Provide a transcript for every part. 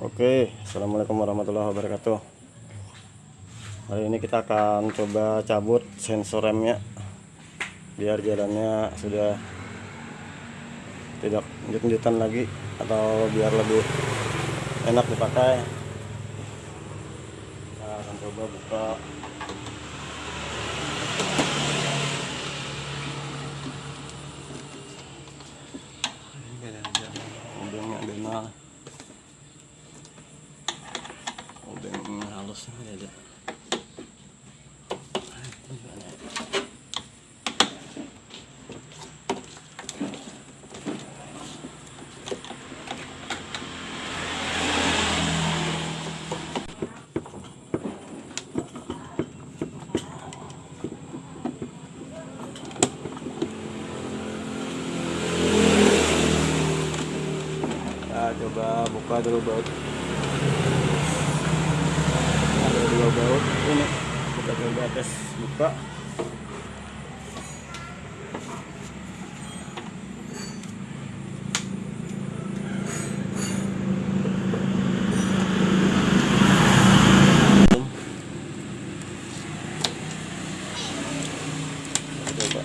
Oke, Assalamualaikum warahmatullahi wabarakatuh. Hari ini kita akan coba cabut sensor remnya Biar jalannya sudah tidak lanjut-lanjutan lagi Atau biar lebih enak dipakai. Kita akan coba buka Udangnya ada Udang halus ada Kita coba buka dulu baut ada dua baut ini kita coba tes buka Kita coba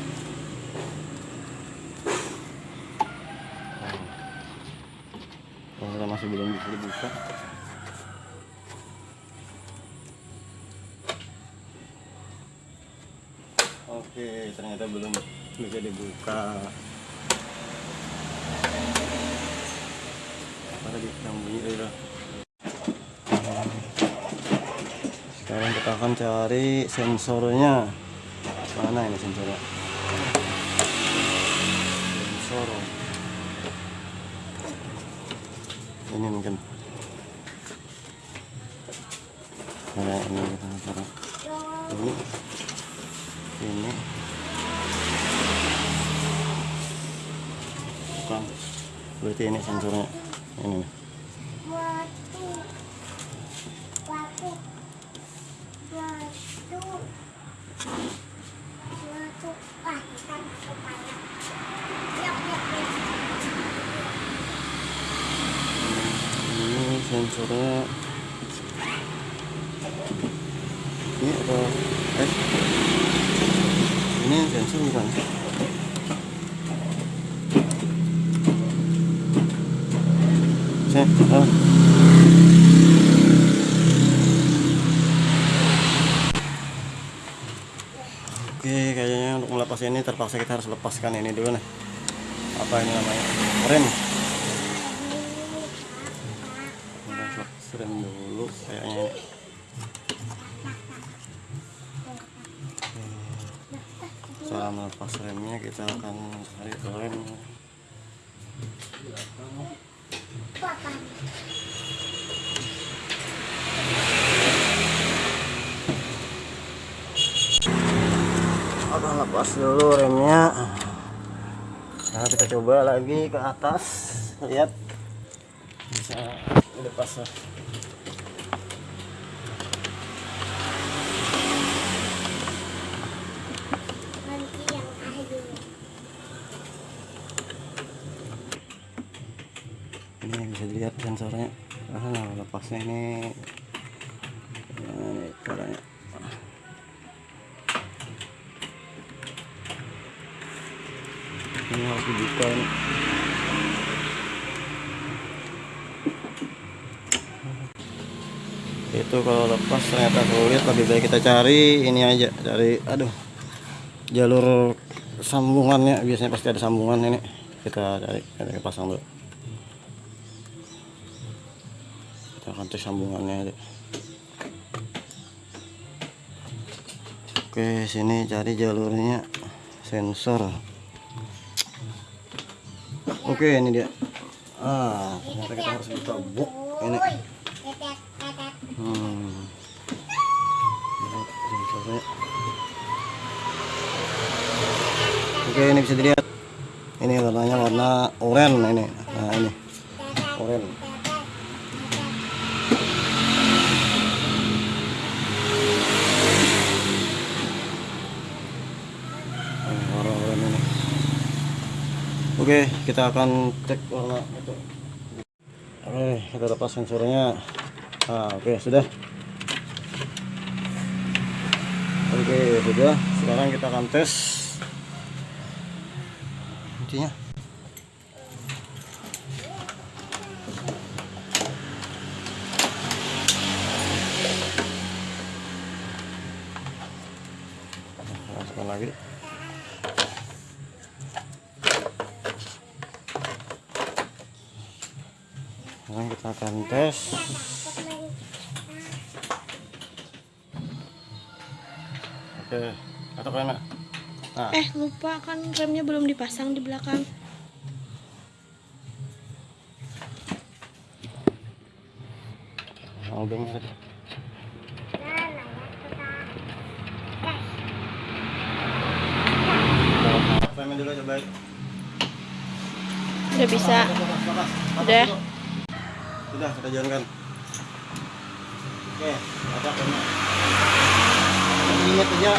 Oh, kita masih belum bisa dibuka Oke, ternyata belum bisa dibuka. Apa tadi yang bunyi? Sekarang kita akan cari sensornya. Mana ini sensornya? Sensor. Ini mungkin. Nah, ini kita taruh. Ini ini. Bukan. Berarti ini sensornya. Ini nih. Waktu. Waktu. Waktu. Waktu Wah kita masuk banyak Yuk yuk yuk ini sensornya ini apa eh ini sensor bukan oh. Oke, kayaknya untuk melepas ini terpaksa kita harus lepaskan ini dulu nih. Apa ini namanya? Rem. Rem dulu kayaknya. Cara melepas remnya kita akan cari rem. Akan lepas dulu remnya. Nah, kita coba lagi ke atas. Lihat. Bisa lepas lah. Ini bisa dilihat sensornya. Ah, lepasnya ini. Ini caranya. Ini harus dibuka ini. Itu kalau lepas ternyata sulit lebih baik kita cari ini aja cari aduh jalur sambungannya biasanya pasti ada sambungan ini kita cari kita pasang dulu akan cek sambungannya oke sini cari jalurnya. Sensor. Oke ini dia. Ah ternyata kita harus buka buk. Ini hmm. Oke ini bisa dilihat. Ini warnanya warna oranye ini. Nah ini. Oranye oke kita akan cek warna itu. Oke kita lepas sensornya. Nah oke sudah. Oke sudah. Sekarang kita akan tes intinya masukkan lagi sekarang kita akan tes oke atau kena nah Eh lupa kan remnya belum dipasang di belakang. mau dengar Udah bisa. Udah. Sudah, kita jalankan. Oke, ada kena. Ingat aja.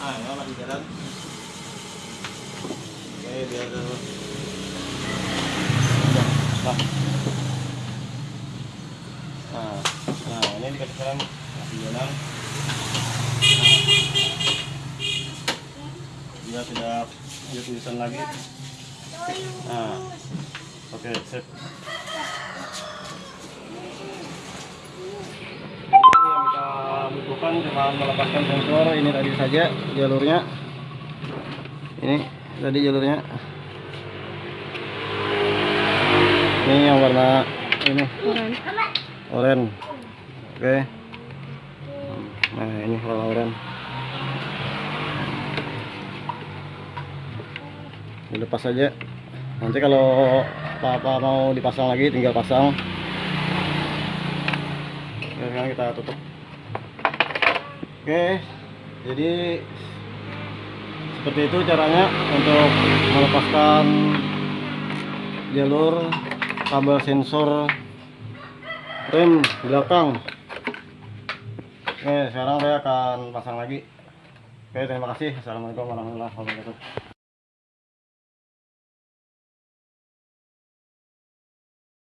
Ah, ya lagi jalan. Oke, biar dulu. Udah, nah. Nah, nah ini rem, masih jalan. Dia tidak dia tulisan lagi. Nah, oke, sip. Jadi yang cuma melepaskan sensor ini tadi saja jalurnya. Ini tadi jalurnya. Ini yang warna ini Oren. oranye. Oke. Nah, ini warna oranye. dilepas saja nanti kalau apa-apa mau dipasang lagi tinggal pasang. Oke, sekarang kita tutup. Oke jadi seperti itu caranya untuk melepaskan jalur kabel sensor rem belakang. Oke sekarang saya akan pasang lagi. Oke terima kasih. Assalamualaikum warahmatullahi wabarakatuh